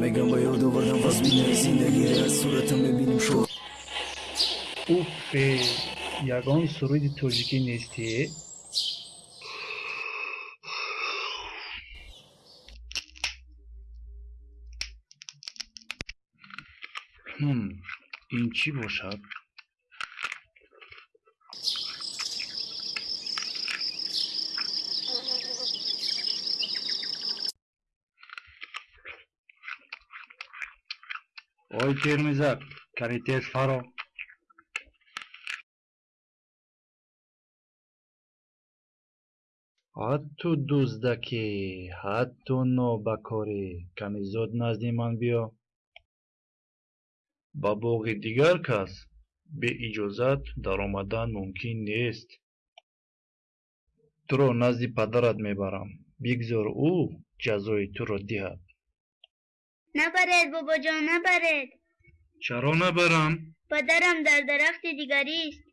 میگم با یاد آوردم باز بینه زندگی را صورتم ببینیم شو. او به یگان سرود ترژیکی نیستی این چی باشد؟ Термизак кани тез фаро ҳатту дуздаке ҳатту нобакоре ками зуд назди ман биё ба боғи дигар кас бе иҷозат даромадан мумкин нест. Туро назди падарат мебарам. Бигзор ӯ ҷазои туро диҳад نبرد بابا جان نبرد چرا نبرم؟ پدرم در درخت دیگری است